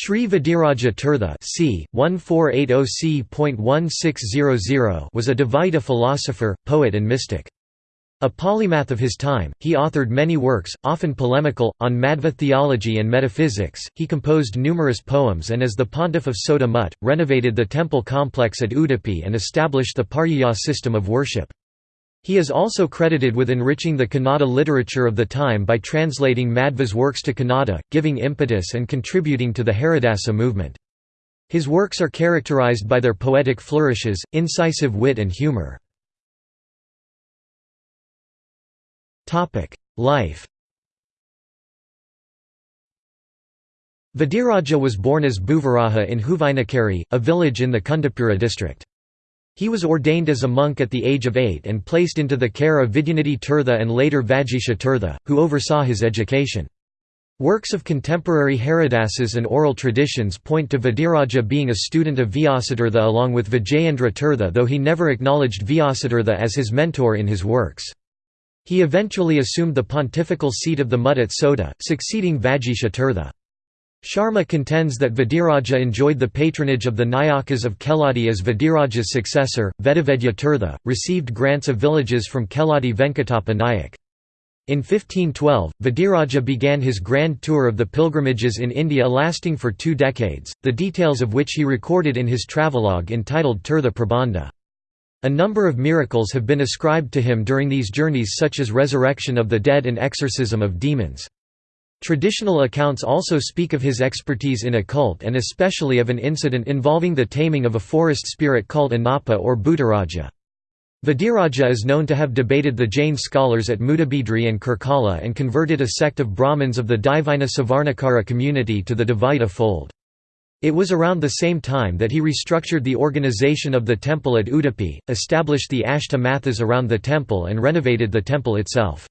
Sri Vadiraja Tirtha c. 1480 was a Dvaita philosopher, poet and mystic. A polymath of his time, he authored many works, often polemical, on Madhva theology and metaphysics. He composed numerous poems and as the pontiff of Sota Mutt, renovated the temple complex at Udupi and established the Paryaya system of worship. He is also credited with enriching the Kannada literature of the time by translating Madhva's works to Kannada, giving impetus and contributing to the Haridasa movement. His works are characterized by their poetic flourishes, incisive wit and humor. Life Vadiraja was born as Bhuvaraha in Huvainakere, a village in the Kundapura district. He was ordained as a monk at the age of eight and placed into the care of Vidyanidhi Tirtha and later Vagisha Tirtha, who oversaw his education. Works of contemporary Haridasas and oral traditions point to Vadiraja being a student of Vyasatirtha along with Vijayendra Tirtha though he never acknowledged Vyasatirtha as his mentor in his works. He eventually assumed the pontifical seat of the Mutt at Sota, succeeding Vagisha Tirtha. Sharma contends that Vadiraja enjoyed the patronage of the Nayakas of Keladi as Vadiraja's successor, Vedavedya Tirtha, received grants of villages from Keladi Venkatappa Nayak. In 1512, Vidiraja began his grand tour of the pilgrimages in India lasting for two decades, the details of which he recorded in his travelogue entitled Tirtha Prabandha. A number of miracles have been ascribed to him during these journeys such as resurrection of the dead and exorcism of demons. Traditional accounts also speak of his expertise in occult and especially of an incident involving the taming of a forest spirit called Anapa or Bhutaraja. Vadiraja is known to have debated the Jain scholars at Mudabidri and Karkala and converted a sect of Brahmins of the Divina Savarnakara community to the Dvaita fold. It was around the same time that he restructured the organization of the temple at Udupi, established the Ashta Mathas around the temple and renovated the temple itself.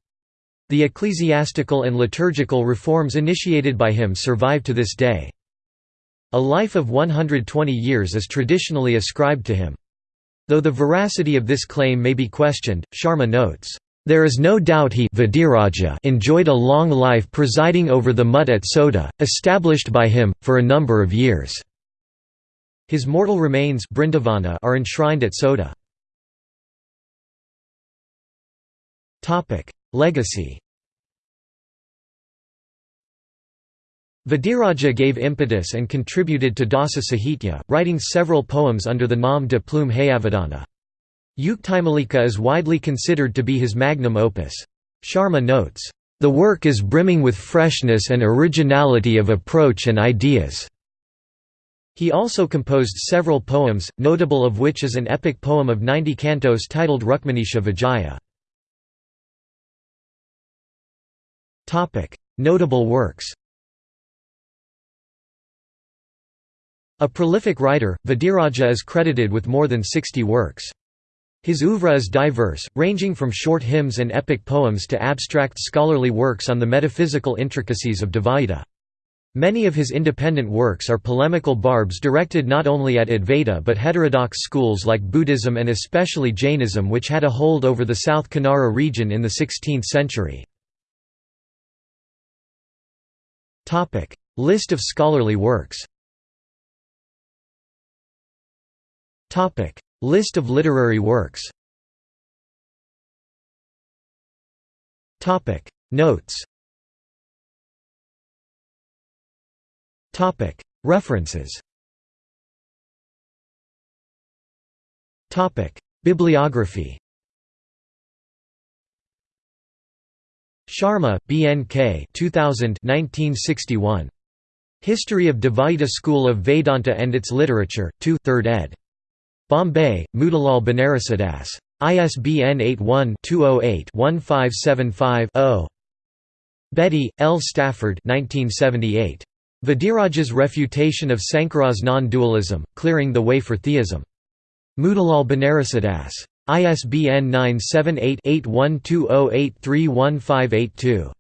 The ecclesiastical and liturgical reforms initiated by him survive to this day. A life of 120 years is traditionally ascribed to him. Though the veracity of this claim may be questioned, Sharma notes, "...there is no doubt he enjoyed a long life presiding over the Mutt at Sota, established by him, for a number of years." His mortal remains are enshrined at Sota. Legacy Vadiraja gave impetus and contributed to Dasa Sahitya, writing several poems under the nom de plume Hayavadana. Yuktimalika is widely considered to be his magnum opus. Sharma notes, "...the work is brimming with freshness and originality of approach and ideas." He also composed several poems, notable of which is an epic poem of 90 cantos titled Rukminisha Vijaya. Notable works A prolific writer, Vadiraja is credited with more than 60 works. His oeuvre is diverse, ranging from short hymns and epic poems to abstract scholarly works on the metaphysical intricacies of Dvaita. Many of his independent works are polemical barbs directed not only at Advaita but heterodox schools like Buddhism and especially Jainism which had a hold over the South Kanara region in the 16th century. Topic: List of scholarly works. Topic: List of literary works. Topic: Notes. Topic: References. Topic: Bibliography. Sharma, B. N. K. 2000 1961. History of Dvaita School of Vedanta and its Literature, 2 3rd ed. Bombay, Motilal Banarsidass. ISBN 81-208-1575-0. Betty, L. Stafford 1978. Vadiraja's Refutation of Sankara's Non-Dualism, Clearing the Way for Theism. Motilal Banarsidass. ISBN 978-8120831582.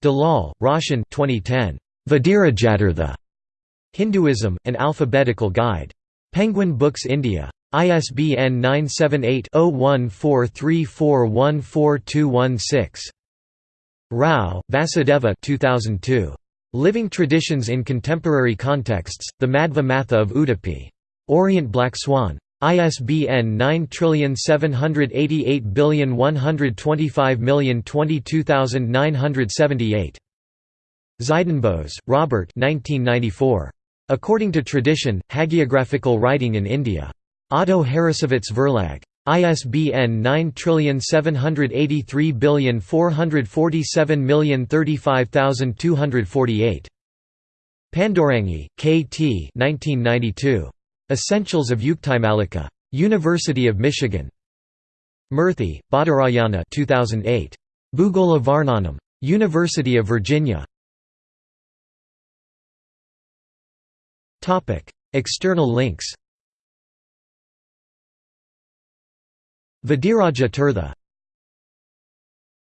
Dalal, Roshan 2010. Vadirajatirtha. Hinduism, An Alphabetical Guide. Penguin Books India. ISBN 978-0143414216. Rao, Vasudeva 2002. Living traditions in contemporary contexts, the Madhva Matha of Udupi. Orient Black Swan. ISBN 9788125022978. Zydenbos, Robert 1994. According to Tradition, Hagiographical Writing in India. Otto Harrassowitz Verlag. ISBN 9783447035248. Pandurangi, K. T. 1992. Essentials of Yuktimalika. University of Michigan. Murthy, Badarayana 2008. Bhugola Varnanam. University of Virginia. External links Vadiraja Tirtha